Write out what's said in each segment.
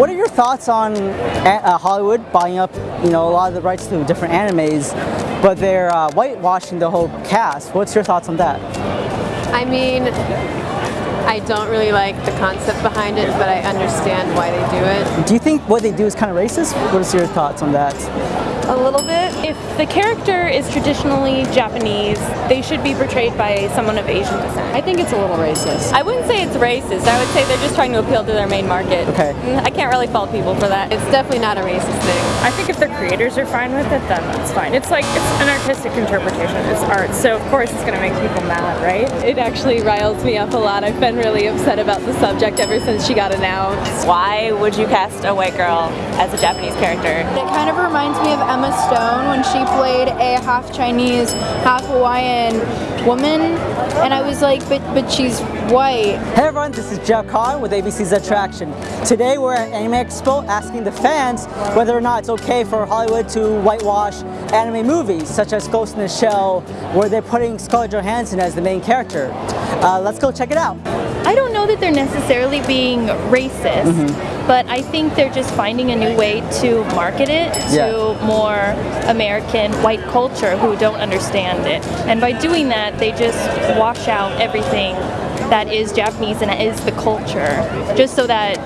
what are your thoughts on uh, Hollywood buying up, you know, a lot of the rights to different animes, but they're uh, whitewashing the whole cast? What's your thoughts on that? I mean, I don't really like the concept behind it, but I understand why they do it. Do you think what they do is kind of racist? What is your thoughts on that? A little bit. If the character is traditionally Japanese, they should be portrayed by someone of Asian descent. I think it's a little racist. I wouldn't say it's racist. I would say they're just trying to appeal to their main market. Okay. Mm, I can't really fault people for that. It's definitely not a racist thing. I think if the creators are fine with it, then that's fine. It's like, it's an artistic interpretation. It's art, so of course it's going to make people mad, right? It actually riles me up a lot. I've been really upset about the subject ever since she got announced. Why would you cast a white girl as a Japanese character? It kind of reminds me of Emma Stone when she played a half Chinese, half Hawaiian woman, and I was like, but but she's white. Hey everyone, this is Jeff Kahn with ABC's Attraction. Today we're at Anime Expo asking the fans whether or not it's okay for Hollywood to whitewash anime movies, such as Ghost in the Shell, where they're putting Scarlett Johansson as the main character. Uh, let's go check it out. I don't know that they're necessarily being racist, mm -hmm. But I think they're just finding a new way to market it to yeah. more American white culture who don't understand it. And by doing that, they just wash out everything that is Japanese and is the culture, just so that,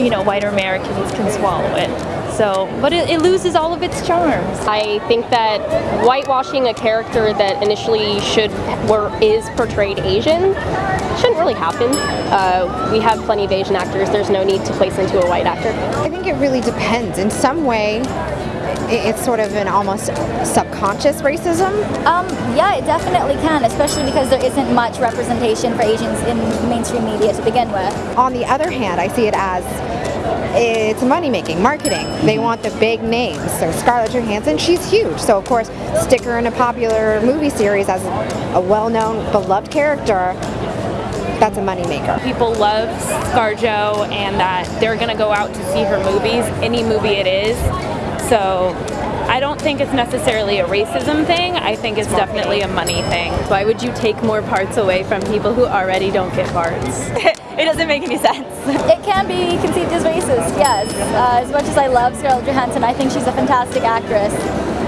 you know, white Americans can swallow it. So, but it, it, loses all of its charms. I think that whitewashing a character that initially should or is portrayed Asian shouldn't really happen. Uh, we have plenty of Asian actors. There's no need to place into a white actor. I think it really depends. In some way, it's sort of an almost subconscious racism? Um, yeah, it definitely can, especially because there isn't much representation for Asians in mainstream media to begin with. On the other hand, I see it as it's money making, marketing. They want the big names. So Scarlett Johansson, she's huge. So of course, stick her in a popular movie series as a well-known, beloved character. That's a moneymaker. People love ScarJo and that they're going to go out to see her movies, any movie it is. So I don't think it's necessarily a racism thing. I think it's definitely a money thing. Why would you take more parts away from people who already don't get parts? it doesn't make any sense. It can be conceived as racist, yes. Uh, as much as I love Scarlett Johansson, I think she's a fantastic actress.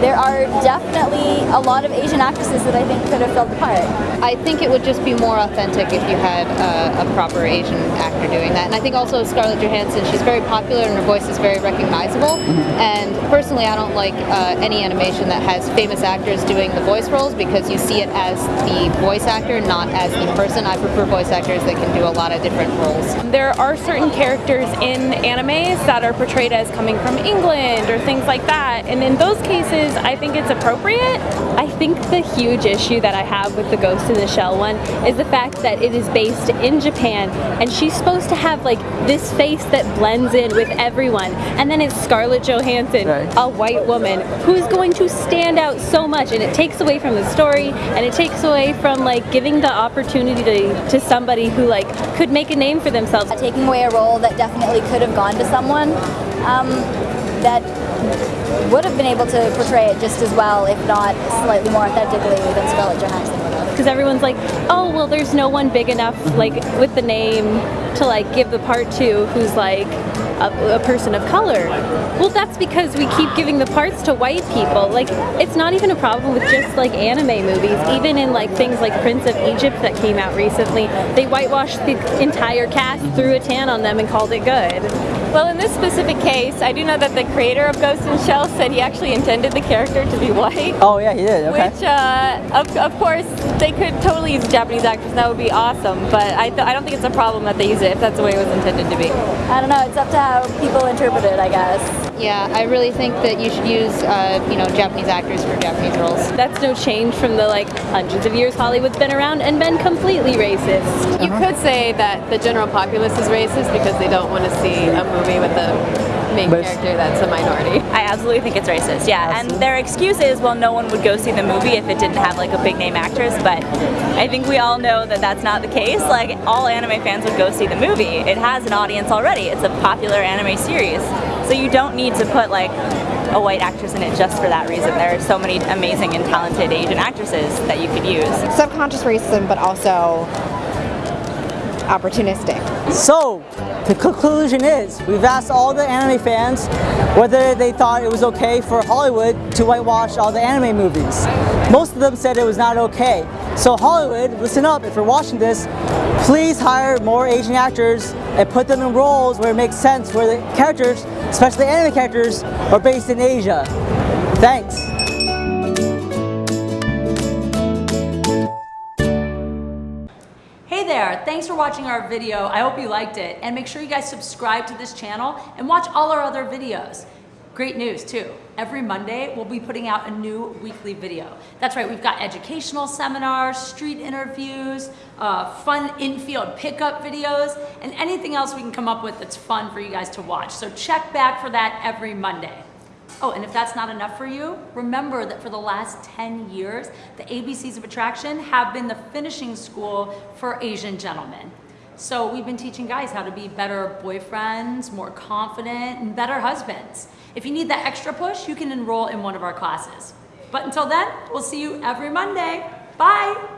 There are definitely a lot of Asian actresses that I think could have filled the part. I think it would just be more authentic if you had uh, a proper Asian actor doing that. And I think also Scarlett Johansson, she's very popular and her voice is very recognizable. Mm-hmm. And personally, I don't like uh, any animation that has famous actors doing the voice roles because you see it as the voice actor, not as the person. I prefer voice actors that can do a lot of different different roles. There are certain characters in animes that are portrayed as coming from England or things like that, and in those cases, I think it's appropriate. I think the huge issue that I have with the Ghost in the Shell one is the fact that it is based in Japan, and she's supposed to have like this face that blends in with everyone, and then it's Scarlett Johansson, right. a white woman, who is going to stand out so much, and it takes away from the story, and it takes away from like giving the opportunity to, to somebody who like could make a name for themselves. Taking away a role that definitely could have gone to someone um, that would have been able to portray it just as well, if not slightly more authentically than Scarlett Johansson because everyone's like, oh well, there's no one big enough like with the name to like give the part to who's like a, a, person of color. Well, that's because we keep giving the parts to white people. Like, it's not even a problem with just like anime movies. Even in like things like Prince of Egypt that came out recently, they whitewashed the entire cast, threw a tan on them, and called it good. Well, in this specific case, I do know that the creator of Ghost in Shell said he actually intended the character to be white. Oh yeah, he did. Okay. Which, uh, of, of course, they could totally use Japanese actors. That would be awesome. But I, I don't think it's a problem that they use it if that's the way it was intended to be. I don't know. It's up to how people interpret it, I guess. Yeah, I really think that you should use, uh, you know, Japanese actors for Japanese roles. That's no change from the like hundreds of years Hollywood's been around and been completely racist. You uh -huh. could say that the general populace is racist because they don't want to see a movie with a main but character that's a minority. I absolutely think it's racist, yeah. Absolutely. And their excuse is, well, no one would go see the movie if it didn't have like a big name actress, but I think we all know that that's not the case. Like, all anime fans would go see the movie. It has an audience already. It's a popular anime series. So you don't need to put like a white actress in it just for that reason. There are so many amazing and talented Asian actresses that you could use. Subconscious racism, but also opportunistic. So, the conclusion is, we've asked all the anime fans whether they thought it was okay for Hollywood to whitewash all the anime movies. Most of them said it was not okay. So Hollywood, listen up, if you're watching this, please hire more Asian actors and put them in roles where it makes sense, where the characters, especially anime characters, are based in Asia. Thanks. Hey there, thanks for watching our video. I hope you liked it. And make sure you guys subscribe to this channel and watch all our other videos. Great news too. Every Monday, we'll be putting out a new weekly video. That's right, we've got educational seminars, street interviews, uh, fun infield pickup videos, and anything else we can come up with that's fun for you guys to watch. So check back for that every Monday. Oh, and if that's not enough for you, remember that for the last 10 years, the ABCs of Attraction have been the finishing school for Asian gentlemen. So we've been teaching guys how to be better boyfriends, more confident, and better husbands. If you need that extra push, you can enroll in one of our classes. But until then, we'll see you every Monday. Bye!